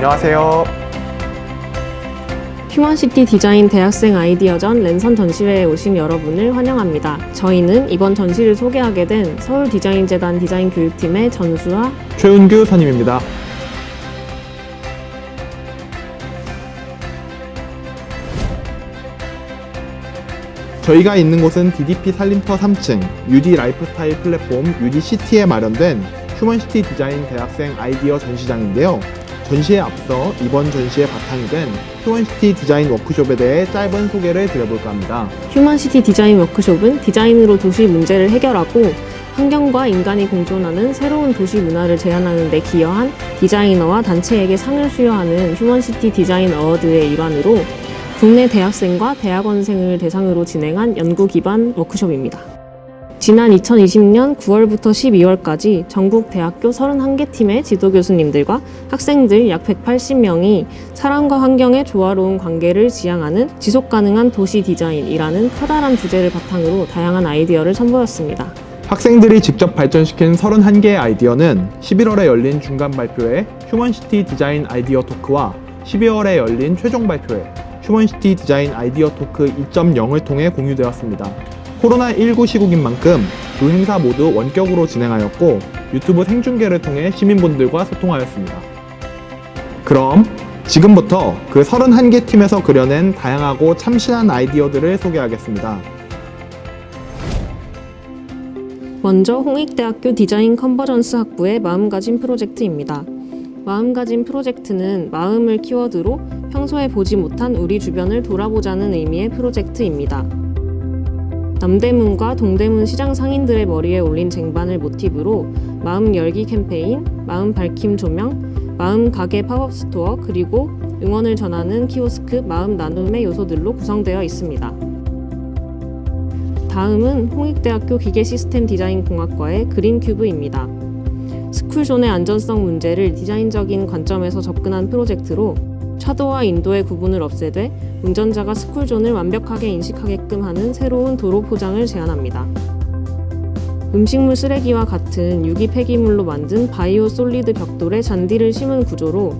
안녕하세요. 휴먼시티 디자인 대학생 아이디어전 랜선 전시회에 오신 여러분을 환영합니다. 저희는 이번 전시를 소개하게 된 서울디자인재단 디자인 교육팀의 전수아 최은규 선임입니다. 저희가 있는 곳은 DDP 살림터 3층 UD 라이프스타일 플랫폼 UDCT에 마련된 휴먼시티 디자인 대학생 아이디어 전시장인데요. 전시에 앞서 이번 전시의 바탕이 된 휴먼시티 디자인 워크숍에 대해 짧은 소개를 드려볼까 합니다. 휴먼시티 디자인 워크숍은 디자인으로 도시 문제를 해결하고 환경과 인간이 공존하는 새로운 도시 문화를 제안하는 데 기여한 디자이너와 단체에게 상을 수여하는 휴먼시티 디자인 어워드의 일환으로 국내 대학생과 대학원생을 대상으로 진행한 연구 기반 워크숍입니다. 지난 2020년 9월부터 12월까지 전국 대학교 31개 팀의 지도 교수님들과 학생들 약 180명이 사람과 환경의 조화로운 관계를 지향하는 지속 가능한 도시 디자인이라는 커다란 주제를 바탕으로 다양한 아이디어를 선보였습니다. 학생들이 직접 발전시킨 31개의 아이디어는 11월에 열린 중간 발표회 휴먼시티 디자인 아이디어 토크와 12월에 열린 최종 발표회 휴먼시티 디자인 아이디어 토크 2.0을 통해 공유되었습니다. 코로나19 시국인 만큼 두 행사 모두 원격으로 진행하였고 유튜브 생중계를 통해 시민분들과 소통하였습니다. 그럼 지금부터 그 31개 팀에서 그려낸 다양하고 참신한 아이디어들을 소개하겠습니다. 먼저 홍익대학교 디자인 컨버전스 학부의 마음가짐 프로젝트입니다. 마음가짐 프로젝트는 마음을 키워드로 평소에 보지 못한 우리 주변을 돌아보자는 의미의 프로젝트입니다. 남대문과 동대문 시장 상인들의 머리에 올린 쟁반을 모티브로 마음 열기 캠페인, 마음 밝힘 조명, 마음 가게 팝업 스토어, 그리고 응원을 전하는 키오스크 마음 나눔의 요소들로 구성되어 있습니다. 다음은 홍익대학교 기계시스템 디자인공학과의 그린큐브입니다. 스쿨존의 안전성 문제를 디자인적인 관점에서 접근한 프로젝트로 차도와 인도의 구분을 없애되 운전자가 스쿨존을 완벽하게 인식하게끔 하는 새로운 도로 포장을 제안합니다. 음식물 쓰레기와 같은 유기 폐기물로 만든 biosolid 벽돌에 잔디를 심은 구조로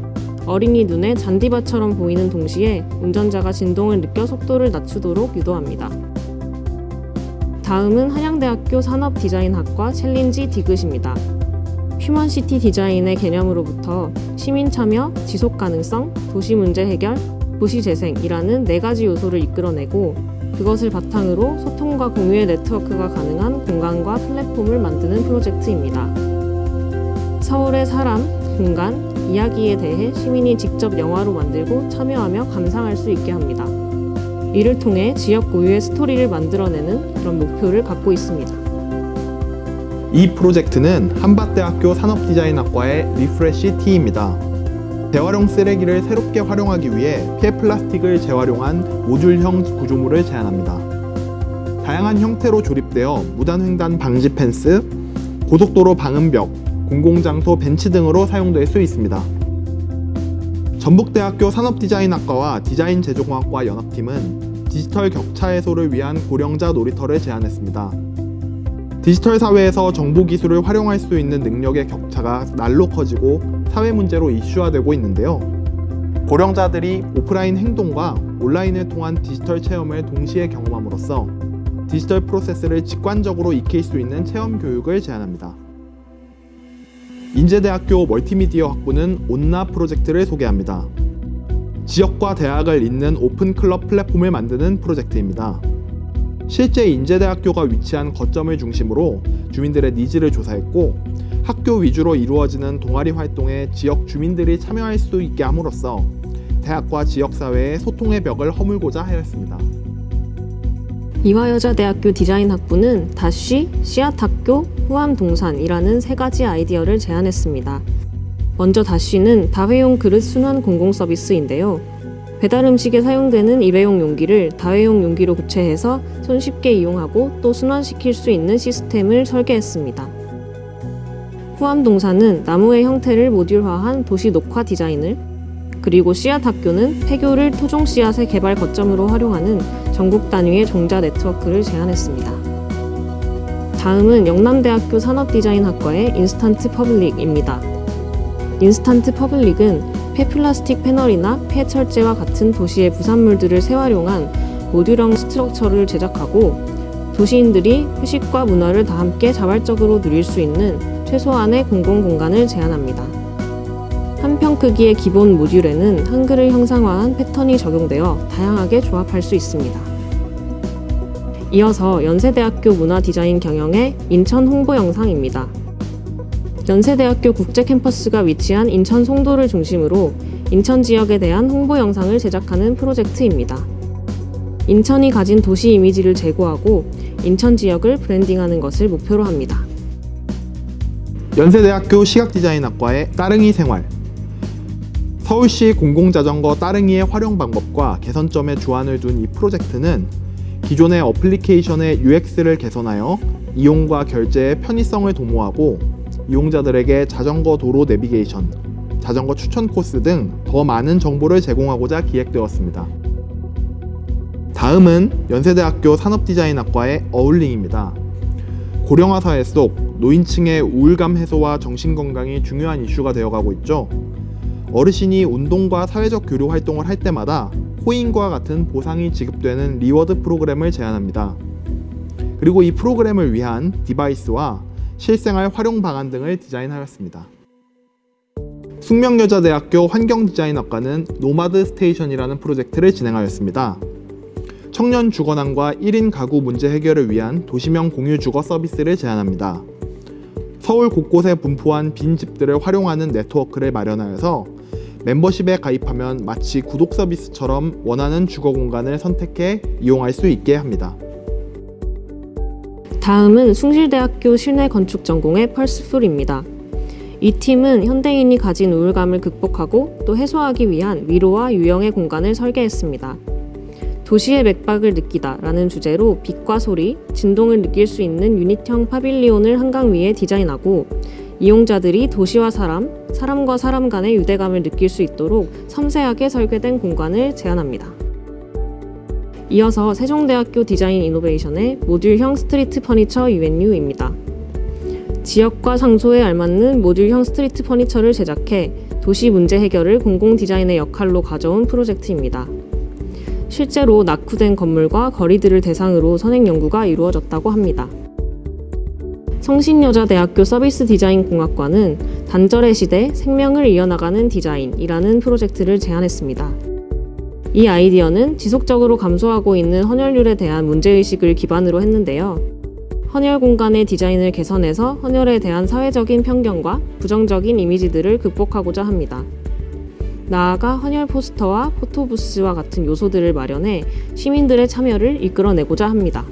어린이 눈에 잔디밭처럼 보이는 동시에 운전자가 진동을 느껴 속도를 낮추도록 유도합니다. 다음은 한양대학교 산업디자인학과 챌린지 디귿입니다. 휴먼시티 디자인의 개념으로부터 시민 참여, 지속 가능성, 도시 문제 해결, 도시 재생이라는 네 가지 요소를 이끌어내고 그것을 바탕으로 소통과 공유의 네트워크가 가능한 공간과 플랫폼을 만드는 프로젝트입니다. 서울의 사람, 공간, 이야기에 대해 시민이 직접 영화로 만들고 참여하며 감상할 수 있게 합니다. 이를 통해 지역 고유의 스토리를 만들어내는 그런 목표를 갖고 있습니다. 이 프로젝트는 한밭대학교 산업디자인학과의 리프레시 T입니다. 재활용 쓰레기를 새롭게 활용하기 위해 폐 플라스틱을 재활용한 모듈형 구조물을 제안합니다. 다양한 형태로 조립되어 무단횡단 방지 펜스, 고속도로 방음벽, 공공장소 벤치 등으로 사용될 수 있습니다. 전북대학교 산업디자인학과와 디자인제조공학과 연합팀은 디지털 격차 해소를 위한 고령자 놀이터를 제안했습니다. 디지털 사회에서 정보 기술을 활용할 수 있는 능력의 격차가 날로 커지고 사회 문제로 이슈화되고 있는데요. 고령자들이 오프라인 행동과 온라인을 통한 디지털 체험을 동시에 경험함으로써 디지털 프로세스를 직관적으로 익힐 수 있는 체험 교육을 제안합니다. 인제대학교 멀티미디어 학부는 온나 프로젝트를 소개합니다. 지역과 대학을 잇는 오픈 클럽 플랫폼을 만드는 프로젝트입니다. 실제 인제대학교가 위치한 거점을 중심으로 주민들의 needs를 조사했고 학교 위주로 이루어지는 동아리 활동에 지역 주민들이 참여할 수 있게 함으로써 대학과 지역사회의 소통의 벽을 허물고자 하였습니다. 이화여자대학교 디자인학부는 다쉬, 씨앗학교, 후암동산이라는 세 가지 아이디어를 제안했습니다. 먼저 다쉬는 다회용 그릇 순환 공공서비스인데요. 배달 음식에 사용되는 일회용 용기를 다회용 용기로 교체해서 손쉽게 이용하고 또 순환시킬 수 있는 시스템을 설계했습니다. 후암동산은 나무의 형태를 모듈화한 도시 녹화 디자인을 그리고 씨앗 학교는 폐교를 토종 씨앗의 개발 거점으로 활용하는 전국 단위의 종자 네트워크를 제안했습니다. 다음은 영남대학교 산업디자인학과의 인스턴트 퍼블릭입니다. 인스턴트 퍼블릭은 폐플라스틱 패널이나 폐철제와 같은 도시의 부산물들을 재활용한 모듈형 structure를 제작하고 도시인들이 휴식과 문화를 다 함께 자발적으로 누릴 수 있는 최소한의 공공공간을 제안합니다. 한 평 크기의 기본 모듈에는 한글을 형상화한 패턴이 적용되어 다양하게 조합할 수 있습니다. 이어서 연세대학교 문화디자인 경영의 인천 홍보 영상입니다. 연세대학교 국제 캠퍼스가 위치한 인천 송도를 중심으로 인천 지역에 대한 홍보 영상을 제작하는 프로젝트입니다. 인천이 가진 도시 이미지를 제고하고 인천 지역을 브랜딩하는 것을 목표로 합니다. 연세대학교 시각디자인학과의 따릉이 생활 서울시 공공자전거 따릉이의 활용 방법과 개선점에 주안을 둔 이 프로젝트는 기존의 어플리케이션의 UX를 개선하여 이용과 결제의 편의성을 도모하고 이용자들에게 자전거 도로 내비게이션, 자전거 추천 코스 등 더 많은 정보를 제공하고자 기획되었습니다. 다음은 연세대학교 산업디자인학과의 어울링입니다. 고령화 사회 속 노인층의 우울감 해소와 정신건강이 중요한 이슈가 되어가고 있죠. 어르신이 운동과 사회적 교류 활동을 할 때마다 코인과 같은 보상이 지급되는 reward 프로그램을 제안합니다. 그리고 이 프로그램을 위한 디바이스와 실생활 활용 방안 등을 디자인하였습니다. 숙명여자대학교 환경디자인학과는 노마드 스테이션이라는 프로젝트를 진행하였습니다. 청년 주거난과 1인 가구 문제 해결을 위한 도시형 공유 주거 서비스를 제안합니다. 서울 곳곳에 분포한 빈 집들을 활용하는 네트워크를 마련하여서 멤버십에 가입하면 마치 구독 서비스처럼 원하는 주거 공간을 선택해 이용할 수 있게 합니다. 다음은 숭실대학교 실내 건축 전공의 펄스풀입니다. 이 팀은 현대인이 가진 우울감을 극복하고 또 해소하기 위한 위로와 유형의 공간을 설계했습니다. 도시의 맥박을 느끼다 라는 주제로 빛과 소리, 진동을 느낄 수 있는 유닛형 파빌리온을 한강 위에 디자인하고 이용자들이 도시와 사람, 사람과 사람 간의 유대감을 느낄 수 있도록 섬세하게 설계된 공간을 제안합니다. 이어서 세종대학교 디자인 이노베이션의 모듈형 street furniture UNU입니다. 지역과 장소에 알맞는 모듈형 street furniture를 제작해 도시 문제 해결을 공공 디자인의 역할로 가져온 프로젝트입니다. 실제로 낙후된 건물과 거리들을 대상으로 선행 연구가 이루어졌다고 합니다. 성신여자대학교 서비스 디자인 공학과는 단절의 시대 생명을 이어나가는 디자인이라는 프로젝트를 제안했습니다. 이 아이디어는 지속적으로 감소하고 있는 헌혈률에 대한 문제의식을 기반으로 했는데요. 헌혈 공간의 디자인을 개선해서 헌혈에 대한 사회적인 편견과 부정적인 이미지들을 극복하고자 합니다. 나아가 헌혈 포스터와 포토부스와 같은 요소들을 마련해 시민들의 참여를 이끌어내고자 합니다.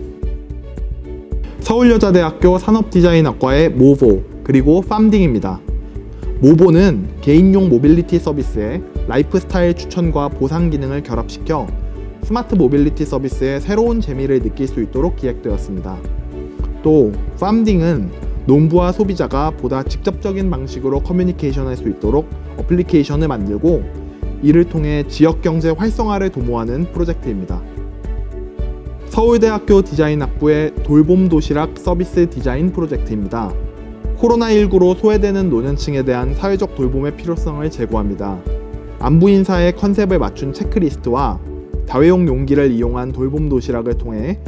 서울여자대학교 산업디자인학과의 모보 그리고 팜딩입니다. 모보는 개인용 모빌리티 서비스에 라이프스타일 추천과 보상 기능을 결합시켜 스마트 모빌리티 서비스의 새로운 재미를 느낄 수 있도록 기획되었습니다. 또 팜딩은 농부와 소비자가 보다 직접적인 방식으로 커뮤니케이션할 수 있도록 어플리케이션을 만들고 이를 통해 지역 경제 활성화를 도모하는 프로젝트입니다. 서울대학교 디자인학부의 돌봄 도시락 서비스 디자인 프로젝트입니다. 코로나19로 소외되는 노년층에 대한 사회적 돌봄의 필요성을 제고합니다. 안부 인사의 컨셉을 맞춘 체크리스트와 다회용 용기를 이용한 돌봄 도시락을 통해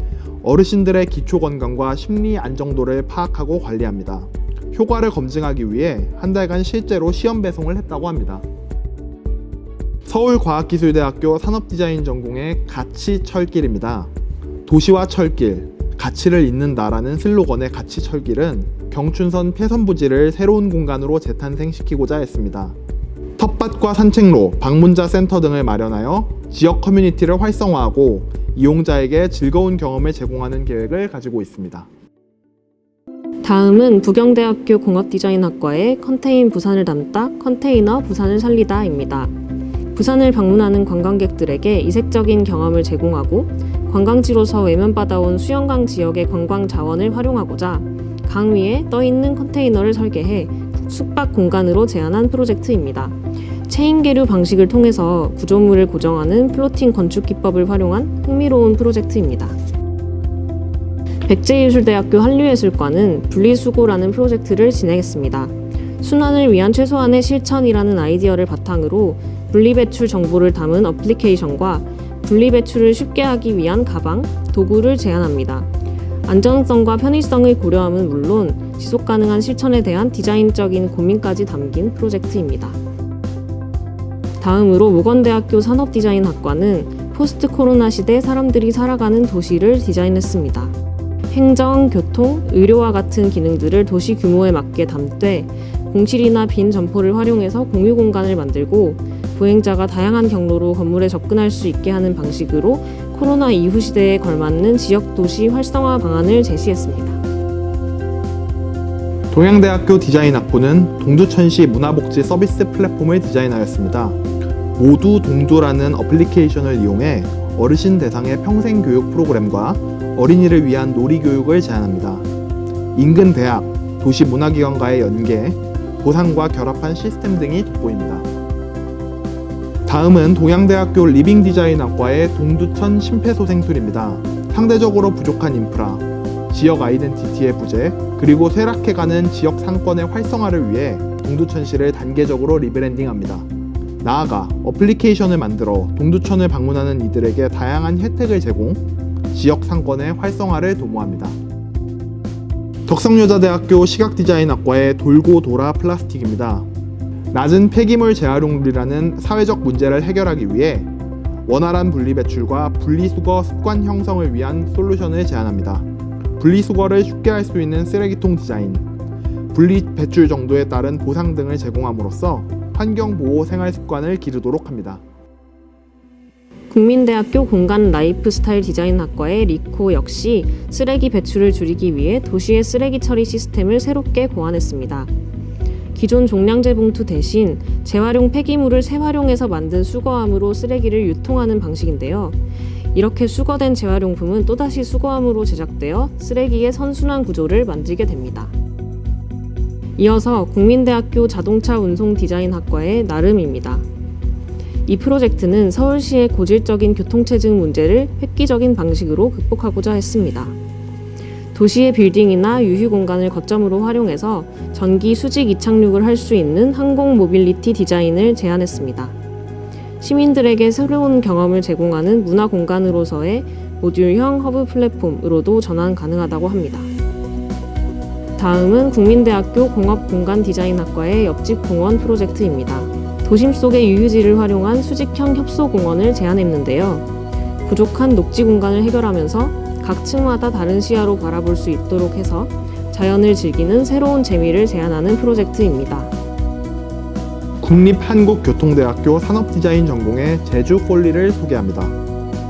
어르신들의 기초 건강과 심리 안정도를 파악하고 관리합니다. 효과를 검증하기 위해 한 달간 실제로 시험 배송을 했다고 합니다. 서울과학기술대학교 산업디자인 전공의 가치 철길입니다. 도시와 철길, 가치를 잇는다라는 슬로건의 가치 철길은 경춘선 폐선부지를 새로운 공간으로 재탄생시키고자 했습니다. 텃밭과 산책로, 방문자 센터 등을 마련하여 지역 커뮤니티를 활성화하고 이용자에게 즐거운 경험을 제공하는 계획을 가지고 있습니다. 다음은 부경대학교 공업디자인학과의 컨테인 부산을 담다 컨테이너 부산을 살리다입니다. 부산을 방문하는 관광객들에게 이색적인 경험을 제공하고 관광지로서 외면받아온 수영강 지역의 관광 자원을 활용하고자 강 위에 떠 있는 컨테이너를 설계해 숙박 공간으로 제안한 프로젝트입니다. 체인 계류 방식을 통해서 구조물을 고정하는 floating 건축 기법을 활용한 흥미로운 프로젝트입니다. 백제예술대학교 한류예술과는 분리수거라는 프로젝트를 진행했습니다. 순환을 위한 최소한의 실천이라는 아이디어를 바탕으로 분리배출 정보를 담은 어플리케이션과 분리배출을 쉽게 하기 위한 가방, 도구를 제안합니다. 안전성과 편의성을 고려함은 물론 지속 가능한 실천에 대한 디자인적인 고민까지 담긴 프로젝트입니다. 다음으로 모건대학교 산업디자인학과는 포스트 코로나 시대 사람들이 살아가는 도시를 디자인했습니다. 행정, 교통, 의료와 같은 기능들을 도시 규모에 맞게 담되 공실이나 빈 점포를 활용해서 공유 공간을 만들고 보행자가 다양한 경로로 건물에 접근할 수 있게 하는 방식으로 코로나 이후 시대에 걸맞는 지역 도시 활성화 방안을 제시했습니다. 동양대학교 디자인 학부는 동두천시 문화복지 서비스 플랫폼을 디자인하였습니다. 모두 동두라는 어플리케이션을 이용해 어르신 대상의 평생 교육 프로그램과 어린이를 위한 놀이 교육을 제안합니다. 인근 대학, 도시 문화기관과의 연계, 보상과 결합한 시스템 등이 돋보입니다. 다음은 동양대학교 리빙디자인학과의 동두천 심폐소생술입니다. 상대적으로 부족한 인프라, 지역 아이덴티티의 부재, 그리고 쇠락해가는 지역 상권의 활성화를 위해 동두천시를 단계적으로 리브랜딩합니다. 나아가 어플리케이션을 만들어 동두천을 방문하는 이들에게 다양한 혜택을 제공, 지역 상권의 활성화를 도모합니다. 덕성여자대학교 시각디자인학과의 돌고 돌아 플라스틱입니다. 낮은 폐기물 재활용률이라는 사회적 문제를 해결하기 위해 원활한 분리배출과 분리수거 습관 형성을 위한 솔루션을 제안합니다. 분리수거를 쉽게 할 수 있는 쓰레기통 디자인, 분리배출 정도에 따른 보상 등을 제공함으로써 환경보호 생활 습관을 기르도록 합니다. 국민대학교 공간 라이프스타일 디자인학과의 리코 역시 쓰레기 배출을 줄이기 위해 도시의 쓰레기 처리 시스템을 새롭게 고안했습니다. 기존 종량제 봉투 대신 재활용 폐기물을 재활용해서 만든 수거함으로 쓰레기를 유통하는 방식인데요. 이렇게 수거된 재활용품은 또다시 수거함으로 제작되어 쓰레기의 선순환 구조를 만들게 됩니다. 이어서 국민대학교 자동차 운송 디자인학과의 나름입니다. 이 프로젝트는 서울시의 고질적인 교통체증 문제를 획기적인 방식으로 극복하고자 했습니다. 도시의 빌딩이나 유휴 공간을 거점으로 활용해서 전기 수직 이착륙을 할 수 있는 항공 모빌리티 디자인을 제안했습니다. 시민들에게 새로운 경험을 제공하는 문화 공간으로서의 모듈형 허브 플랫폼으로도 전환 가능하다고 합니다. 다음은 국민대학교 공업공간 디자인학과의 옆집 공원 프로젝트입니다. 도심 속의 유유지를 활용한 수직형 협소공원을 제안했는데요. 부족한 녹지 공간을 해결하면서 각 층마다 다른 시야로 바라볼 수 있도록 해서 자연을 즐기는 새로운 재미를 제안하는 프로젝트입니다. 국립한국교통대학교 산업디자인 전공의 제주 폴리를 소개합니다.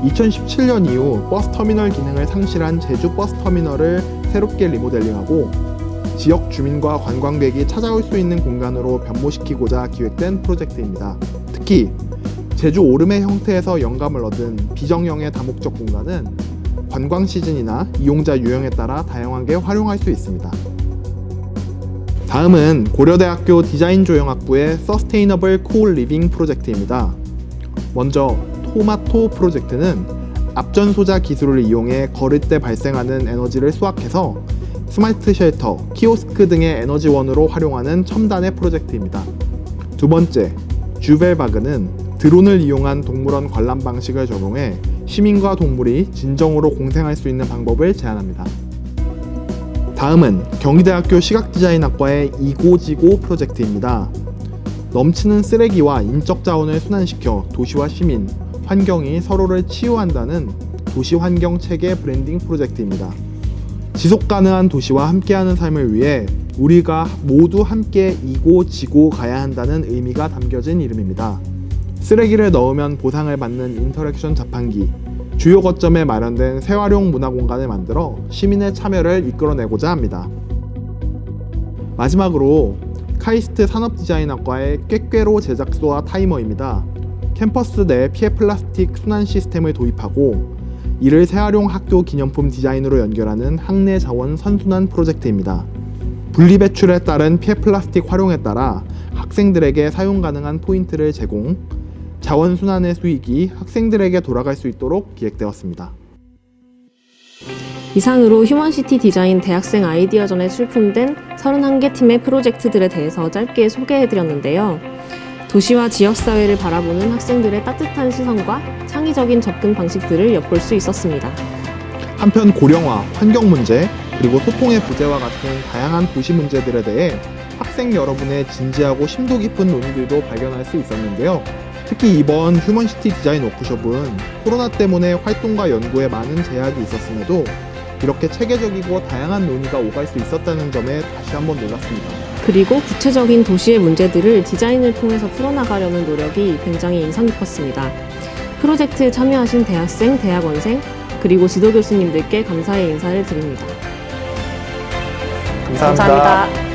2017년 이후 버스터미널 기능을 상실한 제주 버스터미널을 새롭게 리모델링하고 지역 주민과 관광객이 찾아올 수 있는 공간으로 변모시키고자 기획된 프로젝트입니다. 특히 제주 오름의 형태에서 영감을 얻은 비정형의 다목적 공간은 관광 시즌이나 이용자 유형에 따라 다양하게 활용할 수 있습니다. 다음은 고려대학교 디자인조형학부의 Sustainable Co-All Living 프로젝트입니다. 먼저 토마토 프로젝트는 압전소자 기술을 이용해 걸을 때 발생하는 에너지를 수확해서 스마트 shelter, 키오스크 등의 에너지원으로 활용하는 첨단의 프로젝트입니다. 두 번째, 주벨바그는 드론을 이용한 동물원 관람 방식을 적용해 시민과 동물이 진정으로 공생할 수 있는 방법을 제안합니다. 다음은 경희대학교 시각디자인학과의 이고지고 프로젝트입니다. 넘치는 쓰레기와 인적 자원을 순환시켜 도시와 시민, 환경이 서로를 치유한다는 도시 환경 체계 브랜딩 프로젝트입니다. 지속 가능한 도시와 함께하는 삶을 위해 우리가 모두 함께 이고 지고 가야 한다는 의미가 담겨진 이름입니다. 쓰레기를 넣으면 보상을 받는 interaction 자판기, 주요 거점에 마련된 재활용 문화 공간을 만들어 시민의 참여를 이끌어내고자 합니다. 마지막으로 카이스트 산업디자인학과의 꾀꾀로 제작소와 타이머입니다. 캠퍼스 내 폐플라스틱 순환 시스템을 도입하고 이를 재활용 학교 기념품 디자인으로 연결하는 학내 자원 선순환 프로젝트입니다. 분리배출에 따른 폐플라스틱 활용에 따라 학생들에게 사용 가능한 포인트를 제공, 자원순환의 수익이 학생들에게 돌아갈 수 있도록 기획되었습니다. 이상으로 휴먼시티 디자인 대학생 아이디어전에 출품된 31개 팀의 프로젝트들에 대해서 짧게 소개해드렸는데요. 도시와 지역사회를 바라보는 학생들의 따뜻한 시선과 창의적인 접근 방식들을 엿볼 수 있었습니다. 한편 고령화, 환경 문제, 그리고 소통의 부재와 같은 다양한 도시 문제들에 대해 학생 여러분의 진지하고 심도 깊은 논의들도 발견할 수 있었는데요. 특히 이번 휴먼시티 디자인 워크숍은 코로나 때문에 활동과 연구에 많은 제약이 있었음에도 이렇게 체계적이고 다양한 논의가 오갈 수 있었다는 점에 다시 한번 놀랐습니다. 그리고 구체적인 도시의 문제들을 디자인을 통해서 풀어나가려는 노력이 굉장히 인상 깊었습니다. 프로젝트에 참여하신 대학생, 대학원생, 그리고 지도 교수님들께 감사의 인사를 드립니다. 감사합니다.